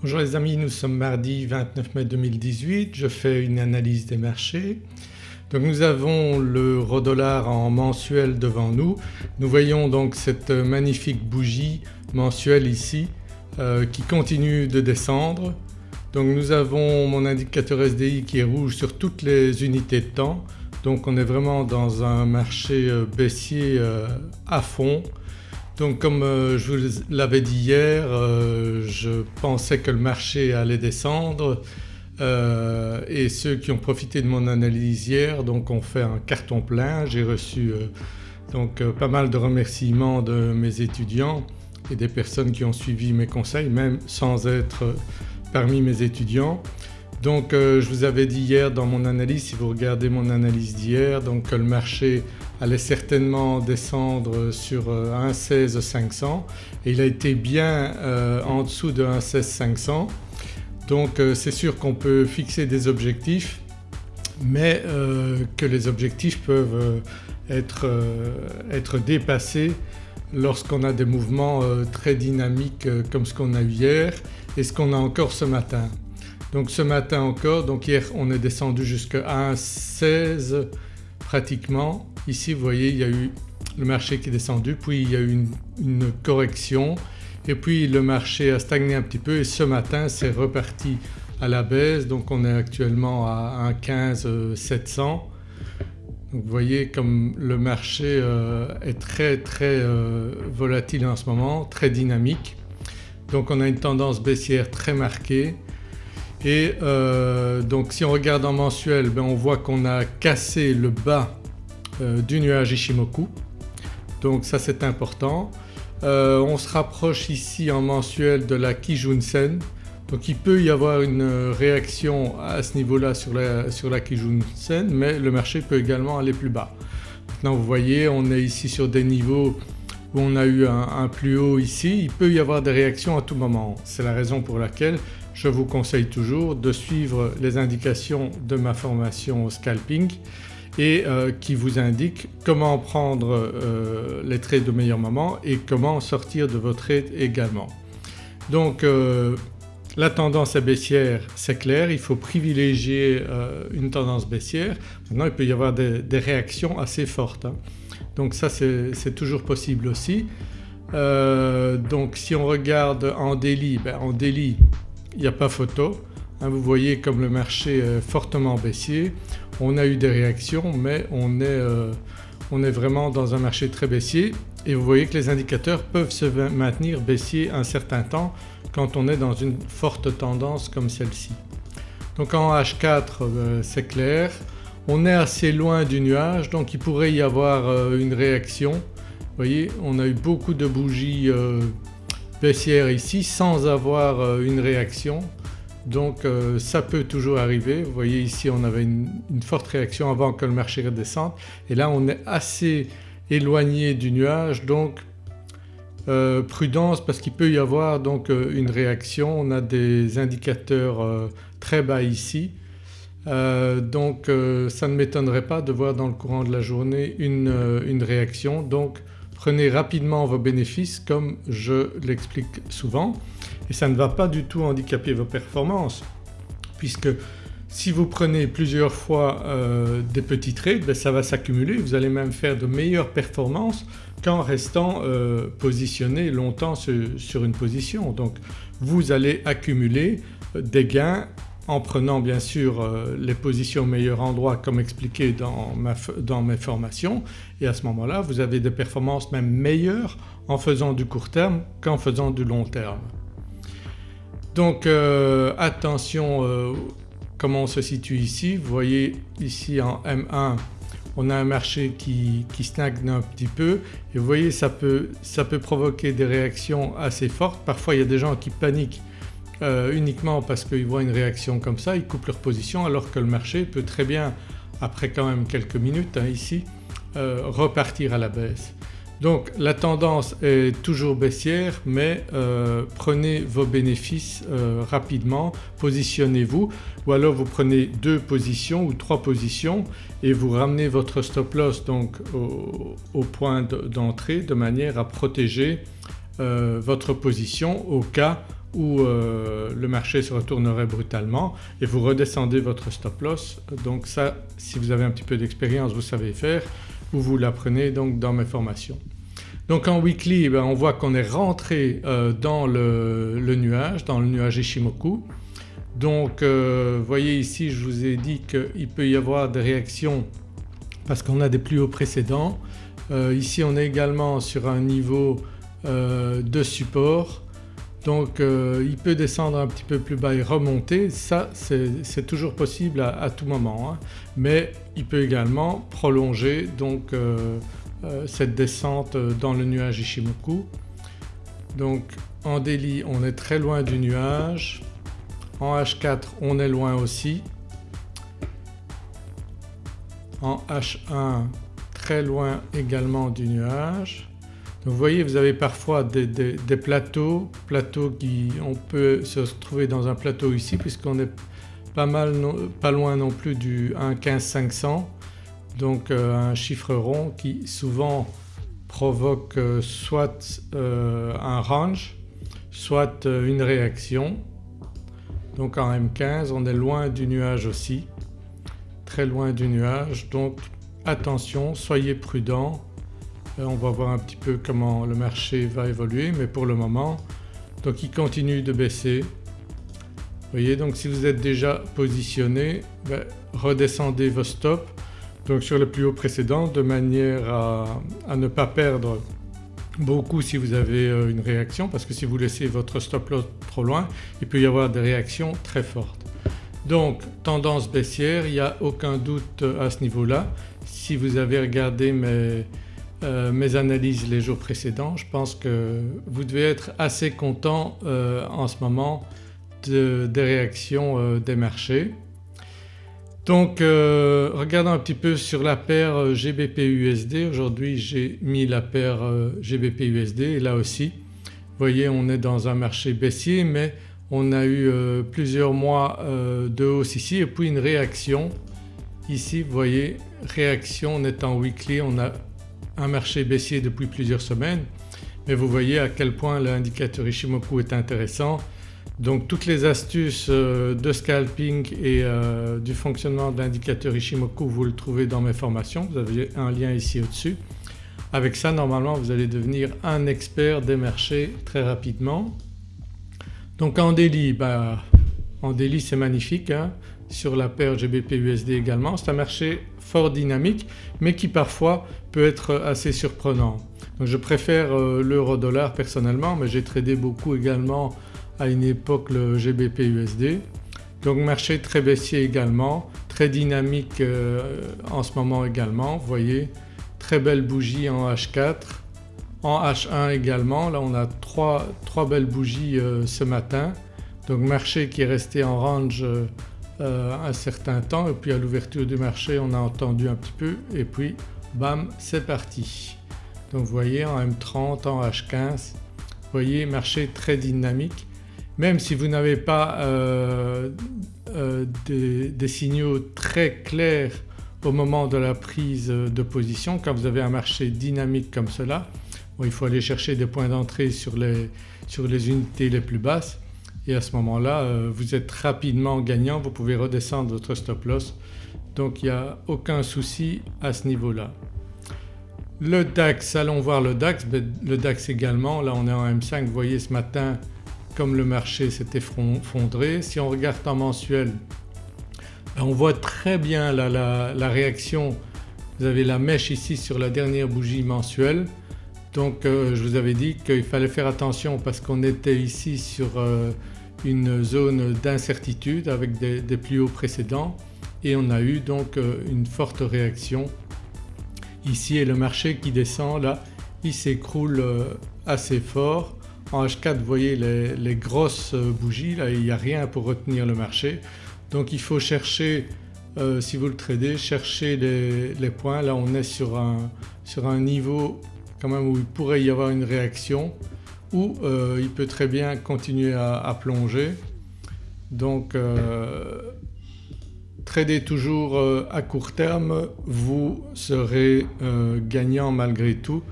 Bonjour les amis, nous sommes mardi 29 mai 2018, je fais une analyse des marchés. Donc nous avons l'euro-dollar en mensuel devant nous. Nous voyons donc cette magnifique bougie mensuelle ici euh, qui continue de descendre. Donc nous avons mon indicateur SDI qui est rouge sur toutes les unités de temps donc on est vraiment dans un marché euh, baissier euh, à fond donc comme euh, je vous l'avais dit hier, euh, je pensais que le marché allait descendre euh, et ceux qui ont profité de mon analyse hier donc ont fait un carton plein. J'ai reçu donc pas mal de remerciements de mes étudiants et des personnes qui ont suivi mes conseils même sans être parmi mes étudiants. Donc je vous avais dit hier dans mon analyse, si vous regardez mon analyse d'hier, que le marché allait certainement descendre sur 1,16 euh, 500 et il a été bien euh, en dessous de 1,16 500 donc euh, c'est sûr qu'on peut fixer des objectifs mais que les objectifs peuvent être, être dépassés lorsqu'on a des mouvements très dynamiques comme ce qu'on a eu hier et ce qu'on a encore ce matin. Donc ce matin encore, donc hier on est descendu jusqu'à 1,16 pratiquement. Ici vous voyez il y a eu le marché qui est descendu puis il y a eu une, correction et puis le marché a stagné un petit peu et ce matin c'est reparti à la baisse donc on est actuellement à 1,15 700. Donc vous voyez comme le marché euh, est très très euh, volatile en ce moment, très dynamique. Donc on a une tendance baissière très marquée et euh, donc si on regarde en mensuel ben on voit qu'on a cassé le bas euh, du nuage Ishimoku donc ça c'est important. Euh, on se rapproche ici en mensuel de la Kijun-sen donc il peut y avoir une réaction à ce niveau-là sur la, sur Kijun-sen mais le marché peut également aller plus bas. Maintenant vous voyez on est ici sur des niveaux où on a eu un, plus haut ici, il peut y avoir des réactions à tout moment. C'est la raison pour laquelle je vous conseille toujours de suivre les indications de ma formation au scalping et euh, qui vous indique comment prendre euh, les trades de meilleur moment et comment sortir de vos trades également. Donc euh, la tendance est baissière c'est clair, il faut privilégier une tendance baissière. Maintenant il peut y avoir des, réactions assez fortes. Hein. Donc ça c'est toujours possible aussi. Donc si on regarde en daily, ben en daily il n'y a pas photo. Hein, vous voyez comme le marché est fortement baissier. On a eu des réactions mais on est, euh, on est vraiment dans un marché très baissier et vous voyez que les indicateurs peuvent se maintenir baissiers un certain temps quand on est dans une forte tendance comme celle-ci. Donc en H4 euh, c'est clair, on est assez loin du nuage donc il pourrait y avoir euh, une réaction. Vous voyez on a eu beaucoup de bougies euh, baissières ici sans avoir euh, une réaction. Donc ça peut toujours arriver. Vous voyez ici on avait une, forte réaction avant que le marché redescende. Et là on est assez éloigné du nuage. Donc prudence parce qu'il peut y avoir donc une réaction. On a des indicateurs très bas ici. Euh, donc euh, ça ne m'étonnerait pas de voir dans le courant de la journée une, euh, réaction prenez rapidement vos bénéfices comme je l'explique souvent et ça ne va pas du tout handicaper vos performances puisque si vous prenez plusieurs fois des petits trades ben ça va s'accumuler, vous allez même faire de meilleures performances qu'en restant positionné longtemps sur une position. Donc vous allez accumuler des gains en prenant bien sûr euh, les positions au meilleur endroit comme expliqué dans, mes formations et à ce moment-là vous avez des performances même meilleures en faisant du court terme qu'en faisant du long terme. Donc euh, attention euh, comment on se situe ici. Vous voyez ici en M1 on a un marché qui, stagne un petit peu et vous voyez ça peut, ça peut provoquer des réactions assez fortes. Parfois il y a des gens qui paniquent euh, uniquement parce qu'ils voient une réaction comme ça, ils coupent leur position alors que le marché peut très bien après quand même quelques minutes hein, ici euh, repartir à la baisse. Donc la tendance est toujours baissière mais euh, prenez vos bénéfices rapidement, positionnez-vous ou alors vous prenez deux positions ou trois positions et vous ramenez votre stop loss donc au, point d'entrée de manière à protéger votre position au cas où euh, le marché se retournerait brutalement et vous redescendez votre stop loss. Donc ça si vous avez un petit peu d'expérience vous savez faire ou vous l'apprenez donc dans mes formations. Donc en weekly eh ben, on voit qu'on est rentré euh, dans le, nuage, dans le nuage Ishimoku. Donc vous voyez ici je vous ai dit qu'il peut y avoir des réactions parce qu'on a des plus hauts précédents. ici on est également sur un niveau de support donc euh, il peut descendre un petit peu plus bas et remonter, ça c'est toujours possible à, tout moment hein. mais il peut également prolonger donc euh, euh, cette descente dans le nuage Ishimoku. Donc en daily on est très loin du nuage, en H4 on est loin aussi, en H1 très loin également du nuage vous voyez vous avez parfois des, plateaux, plateaux qui on peut se retrouver dans un plateau ici puisqu'on est pas, mal pas loin non plus du 1,15,500 donc euh, un chiffre rond qui souvent provoque euh, soit euh, un range soit une réaction. Donc en M15 on est loin du nuage aussi, très loin du nuage. Donc attention soyez prudents on va voir un petit peu comment le marché va évoluer mais pour le moment donc il continue de baisser. Vous voyez donc si vous êtes déjà positionné ben, redescendez vos stops donc sur le plus haut précédent de manière à, ne pas perdre beaucoup si vous avez euh, une réaction parce que si vous laissez votre stop loss trop loin il peut y avoir des réactions très fortes. Donc tendance baissière, il n'y a aucun doute à ce niveau-là. Si vous avez regardé mes, euh, mes analyses les jours précédents, je pense que vous devez être assez content euh, en ce moment des réactions euh, des marchés. Donc regardons un petit peu sur la paire GBP-USD, aujourd'hui j'ai mis la paire GBP-USD et là aussi vous voyez on est dans un marché baissier mais on a eu plusieurs mois de hausse ici et puis une réaction ici vous voyez réaction on est en weekly on a un marché baissier depuis plusieurs semaines mais vous voyez à quel point l'indicateur Ishimoku est intéressant. Donc toutes les astuces euh, de scalping et euh, du fonctionnement de l'indicateur Ishimoku vous le trouvez dans mes formations, vous avez un lien ici au-dessus. Avec ça normalement vous allez devenir un expert des marchés très rapidement. Donc en daily, bah, en daily c'est magnifique hein. sur la paire GBP-USD également. C'est un marché fort dynamique mais qui parfois peut être assez surprenant. je préfère euh, l'euro dollar personnellement mais j'ai tradé beaucoup également à une époque le GBP USD. Donc marché très baissier également, très dynamique euh, en ce moment également. Voyez très belle bougie en H4, en H1 également. Là on a trois, belles bougies euh, ce matin. Donc marché qui est resté en range euh, un certain temps et puis à l'ouverture du marché on a entendu un petit peu et puis bam c'est parti. Donc vous voyez en M30, en H15, vous voyez marché très dynamique. Même si vous n'avez pas euh, euh, des, signaux très clairs au moment de la prise de position, quand vous avez un marché dynamique comme cela, il faut aller chercher des points d'entrée sur les unités les plus basses et à ce moment-là euh, vous êtes rapidement gagnant, vous pouvez redescendre votre stop loss donc il n'y a aucun souci à ce niveau-là. Le DAX, allons voir le DAX, le DAX également, là on est en M5, vous voyez ce matin comme le marché s'est effondré. Si on regarde en mensuel ben, on voit très bien la, réaction, vous avez la mèche ici sur la dernière bougie mensuelle donc euh, je vous avais dit qu'il fallait faire attention parce qu'on était ici sur euh, une zone d'incertitude avec des, plus hauts précédents. Et on a eu donc euh, une forte réaction. Ici et le marché qui descend. Là il s'écroule euh, assez fort. En H4 vous voyez les, grosses euh, bougies. Là il n'y a rien pour retenir le marché. Donc il faut chercher si vous le tradez chercher les, points. Là on est sur un, sur un niveau quand même où il pourrait y avoir une réaction ou euh, il peut très bien continuer à, plonger. Donc euh, trader toujours euh, à court terme vous serez gagnant malgré tout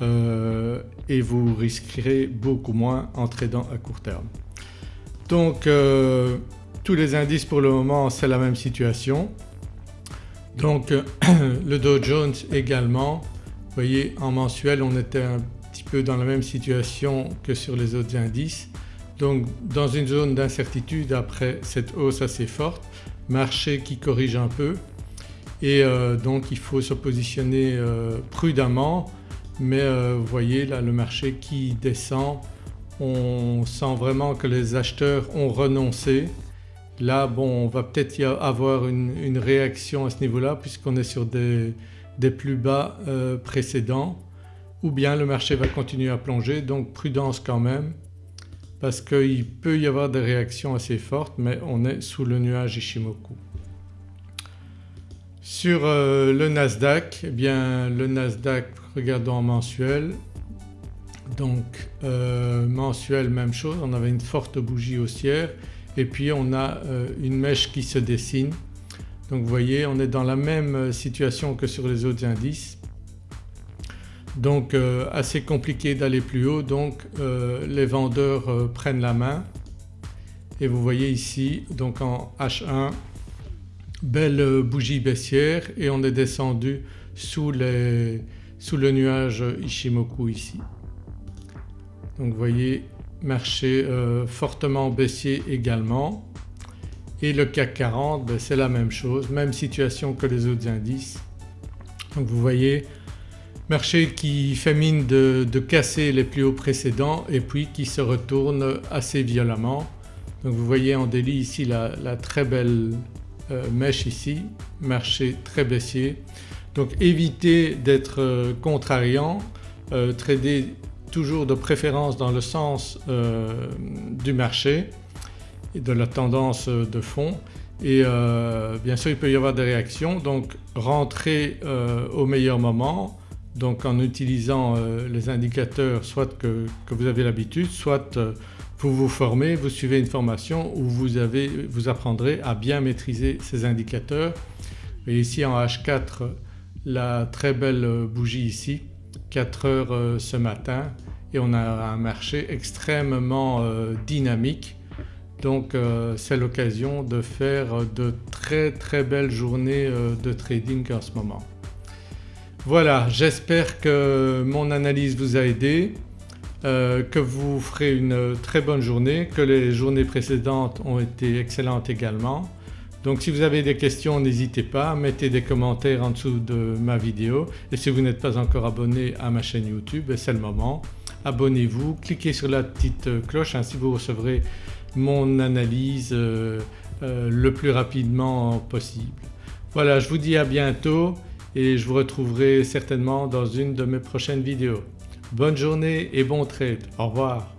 et vous risquerez beaucoup moins en tradant à court terme. Donc euh, tous les indices pour le moment c'est la même situation. Donc le Dow Jones également, vous voyez en mensuel on était un petit dans la même situation que sur les autres indices. Donc dans une zone d'incertitude après cette hausse assez forte, marché qui corrige un peu et euh, donc il faut se positionner euh, prudemment mais euh, vous voyez là le marché qui descend on sent vraiment que les acheteurs ont renoncé. Là bon on va peut-être y avoir une, réaction à ce niveau-là puisqu'on est sur des, plus bas précédents ou bien le marché va continuer à plonger donc prudence quand même parce qu'il peut y avoir des réactions assez fortes mais on est sous le nuage Ishimoku. Sur euh, le Nasdaq, eh bien le Nasdaq regardons en mensuel donc euh, mensuel même chose on avait une forte bougie haussière et puis on a euh, une mèche qui se dessine. Donc vous voyez on est dans la même situation que sur les autres indices donc assez compliqué d'aller plus haut. Donc les vendeurs prennent la main. Et vous voyez ici donc en H1 belle bougie baissière. Et on est descendu sous, le nuage Ishimoku ici. Donc vous voyez marché euh, fortement baissier également. Et le CAC 40 ben, c'est la même chose, même situation que les autres indices. Donc vous voyez marché qui fait mine de, casser les plus hauts précédents et puis qui se retourne assez violemment. Donc vous voyez en délit ici la très belle euh, mèche ici, marché très baissier. Donc évitez d'être euh, contrariant, euh, trader toujours de préférence dans le sens du marché et de la tendance de fond et bien sûr il peut y avoir des réactions donc rentrez au meilleur moment donc en utilisant les indicateurs soit que, vous avez l'habitude soit vous vous formez, vous suivez une formation où vous, avez, vous apprendrez à bien maîtriser ces indicateurs. Et ici en H4 la très belle bougie ici 4 heures euh, ce matin et on a un marché extrêmement euh, dynamique donc euh, c'est l'occasion de faire de très très belles journées de trading en ce moment. Voilà j'espère que mon analyse vous a aidé. Euh, que vous ferez une très bonne journée, que les journées précédentes ont été excellentes également. Donc si vous avez des questions n'hésitez pas, mettez des commentaires en dessous de ma vidéo et si vous n'êtes pas encore abonné à ma chaîne YouTube ben, c'est le moment. Abonnez-vous, cliquez sur la petite cloche ainsi vous recevrez mon analyse euh, euh, le plus rapidement possible. Voilà je vous dis à bientôt et je vous retrouverai certainement dans une de mes prochaines vidéos. Bonne journée et bon trade. Au revoir.